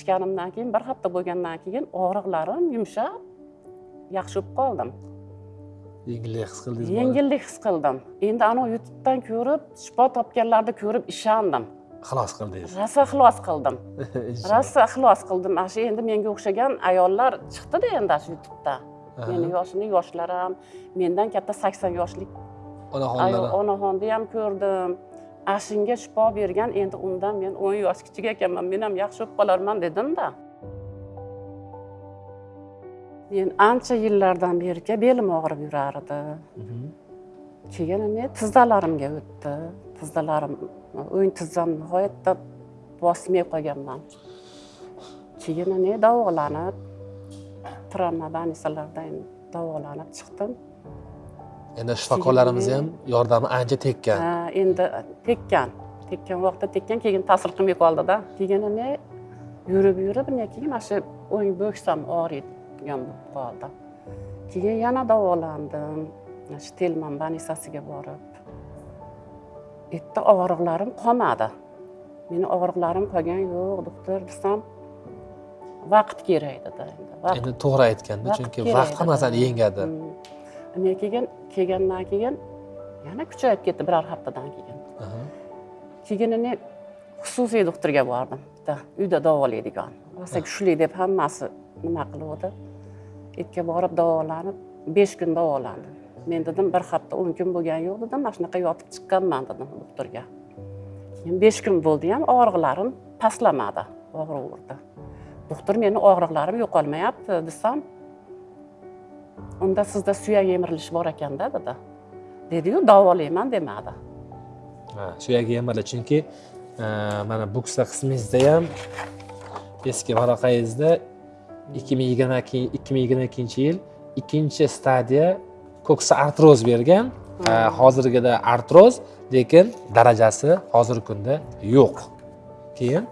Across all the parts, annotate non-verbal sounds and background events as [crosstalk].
ichganimdan keyin bir hafta bo'lgandan keyin og'riqlarim yumshab yaxshi bo'lib qoldim. Yengillik his qildingizmi yengillik his qildim. Endi anavi youtubedan ko'rib shifo topganlarni ko'rib ishondim. Xalos qildingiz. Rosa ixlos qildim. [laughs] Rosa ixlos qildim. Mana shu endi menga o'xshagan ayollar chiqdida endi shu youtubeda. Meni yoshini yoshlarim mendan katta sakson yoshlik onaxonlar onaxonni ham ko'rdim ashingga shifo bergan endi undan men o'n yosh kichik ekanman men ham yaxshi bo'lib qolarman dedimda men ancha yillardan beri belim og'rib yurar edi keyin men tizzalarimga o'tdi. Tizzalarim o'ng tizzam nihoyatda bosimay qolganman. Keyin ne davolanib travma больницаларdan davolanib chiqdim endi shifokorlarimiz ham yordami ancha tekkan. Ha, endi tekkan. Tekkan vaqtda tekkan keyin ta'sir qilmay qoldida keyin ne yurib yurib ne keyin mana shu o'ng bo'ksam og'riydigan bo'lib qoldi. Keyin yana davolandim. Shu telman больницасiga borib. U yerda og'riqlarim qolmadi. Meni og'riqlarim qolgan yo'q doktor desam vaqt kerak dedi endi to'g'ri aytganda chunki vaqt hammasini yengadi Ne keyin kelgandan keyin yana kuchayib ketdi biror haftadan keyin Aha. keyin ne xususiy doktorga bordim. Bitta uyda davolaydigan. Rosa kuchli deb hammasi nima qiluvdi yerga borib davolanib besh kun davolandim. Men dedim bir hafta o'n kun bo'lgani yo'q dedim mana shunaqa yotib chiqqanman dedim doktorga. Keyin besh kun bo'ldi ham og'riqlarim pastlamadi og'riverdi doktor meni og'riqlarim yo'qolmayapti desam unda sizda suyak yemirilishi bor ekanda dedi dediyu davolayman demadi. Ha, suyagi yemirli chunki e, mana buksa qismingizda ham eski varaqangizda ikki ming yigirma ikki ming yigirma ikkinchi yil ikkinchi stadiya ko'ksa artroz bergan. E, hozirgida artroz lekin darajasi hozirgi kunda yo'q. Keyin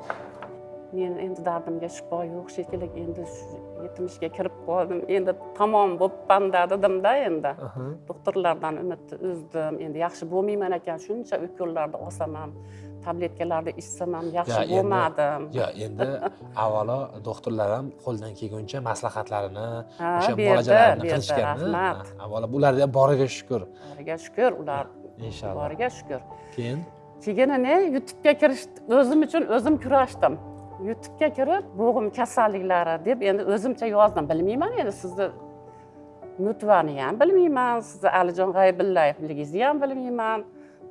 men endi dardimga shifo yo'q shekilli endi yetmishga kirib qoldim. Endi tamom bo'libmanda dedimda endi. Doktorlardan umidni uzdim. Endi yaxshi bo'lmayman ekan shuncha ukollarni olsam ham tabletkalarni ichsam ham yaxshi bo'lmadim. yo endi [laughs] avvalo doktorlar ham qo'ldan kelguncha maslahatlarini Ha, o'sha muolajalarini qilishgan avvalo bularni ham boriga shukur boriga shukur ular inshaalloh boriga shukur keyin? Keyin ne? Youtubega kirish o'zim uchun o'zim kurashdim youtubega kirib bo'g'im kasalliklari deb endi o'zimcha yozdim. Bilmayman endi sizni nutvani ham bilmayman sizni alijon g'aybillayevligingizni ham bilmayman.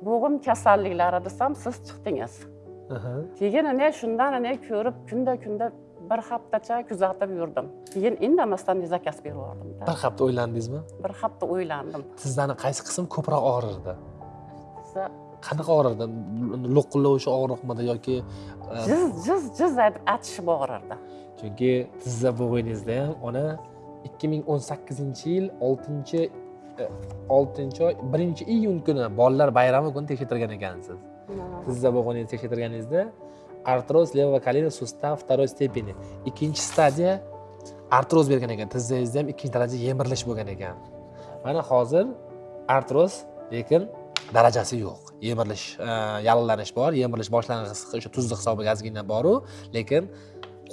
Bo'g'im kasalliklari desam siz chiqdingiz. Keyin ne shundan ne ko'rib kunda kunda bir haftacha kuzatib yurdim. Keyin indamasdan zakaz berib yubordimda bir hafta o'ylandingizmi? Bir hafta o'ylandim. Tizzani qaysi qism ko'proq og'rirdi qanaqa og'rirdi lo'qillovchi og'riqmidi yoki e, jiz jiz jiz aytib achishib og'rirdi chunki tizza bo'g'ingizda ham ona ikki ming o'n sakkizinchi yil oltinchi e, oltinchi oy birinchi iyun kuni bolalar bayrami kuni tekshirtirgan ekansiz. Tizza bo'g'ingizni tekshirtirganingizda artroz колена сустава второй степени. Ikkinchi stadiya artroz bergan ekan. Tizzangizda ham ikkinchi daraja yemirilish bo'lgan ekan. Mana hozir artroz lekin darajasi yo'q. Yemirilish e, yallig'lanish bor yemirilish boshlang'ich o'sha tuzli hisobiga ozgina boru lekin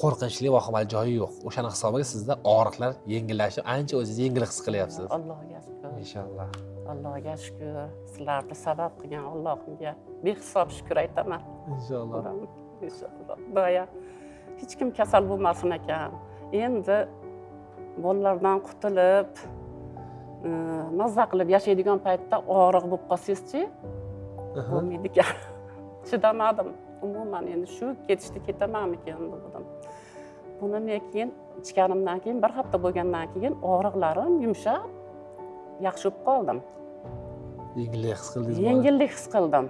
qo'rqinchli vahimali joyi yo'q. O'shani hisobiga sizda og'riqlar yengillashib ancha o'zingizni yengil his qilyapsiz. Allohga shukur inshaalloh. Allohga shukur sizlarni sabab qilgan allohimga behisob shukur aytaman. Inshaalloh. Inshaalloh. Boya hech kim kasal bo'lmasin ekan endi bolalardan qutulib mazza qilib yashaydigan paytda og'riq bo'lib qolsangizchi bo'lmaydi ekan chidamadim umuman endi shu ketishdi ketamanmikan dedim buni men keyin ichganimdan keyin bir hafta bo'lgandan keyin og'riqlarim yumshab yaxshi bo'lib qoldim yengillik his qildingizmi yengillik his qildim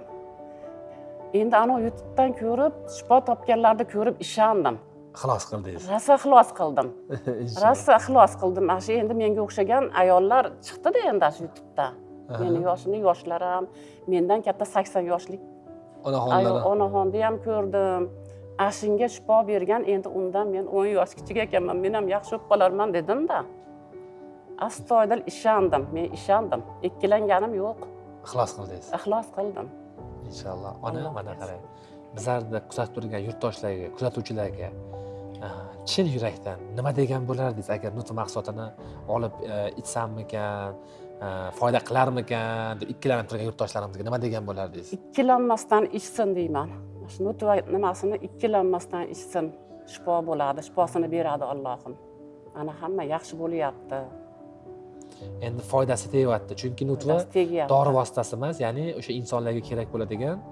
endi anavi youtubedan ko'rib shifo topganlarni ko'rib ishondim xalos qildingiz. Rosa ixlos qildim. [laughs] Rosa ixlos qildim. Mana shu endi menga o'xshagan ayollar chiqdida endi shu youtubeda. Aha. meni yoshini yoshlarim mendan katta sakson yoshlik onaxonlar onaxonni ham ko'rdim. Ashingga shifo bergan endi undan men o'n yosh kichik ekanman men ham yaxshi bo'lib qolarman dedimda astoydil ishondim men ishondim. Ikkilanganim yo'q. Ixlos qildingiz. Ixlos qildim. Inshaalloh ona mana qarang. Bizlarni kuzatib turgan yurtdoshlarga kuzatuvchilarga e, chin yurakdan nima degan bo'lardingiz? Agar nutq mahsulotini olib e, ichsammikan e, foyda qilarmikan deb ikkilanib turgan yurtdoshlarimizga nima degan bo'lardingiz? Ikkilanmasdan ichsin deyman. Shu nutva nimasini ikkilanmasdan ichsin. Shifo bo'ladi shifosini beradi allohim. Ana hamma yaxshi bo'lyapti. Endi foydasi tegyapti. Chunki nutva dori vositasi emas ya'ni o'sha insonlarga kerak bo'ladigan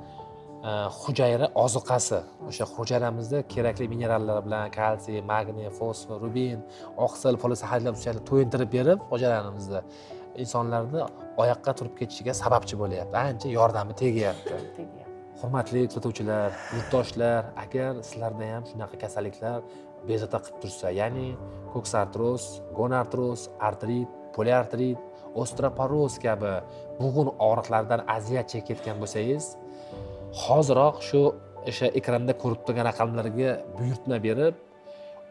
hujayra ozuqasi. O'sha hujayramizni kerakli minerallar bilan kalsiy magniy fosfor rubin oqsil polisaxaridlar to'yintirib berib hujayramizni insonlarni oyoqqa turib ketishiga sababchi bo'lyapti. Ancha yordami tegyapti. [laughs] Hurmatli kuzatuvchilar yurtdoshlar agar sizlarda ham shunaqa kasalliklar bezovta qilib tursa ya'ni koksartroz gonartroz artrit poliartrit osteoporoz kabi bo'g'in og'riqlaridan aziyat chekayotgan bo'lsangiz hoziroq shu o'sha ekranda ko'rib turgan raqamlarga buyurtma berib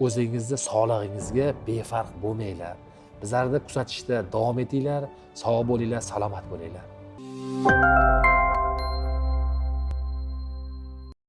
o'zingizni sog'lig'ingizga befarq bo'lmanglar. Bizlarni kuzatishda davom etinglar sog' bo'linglar salomat bo'linglar.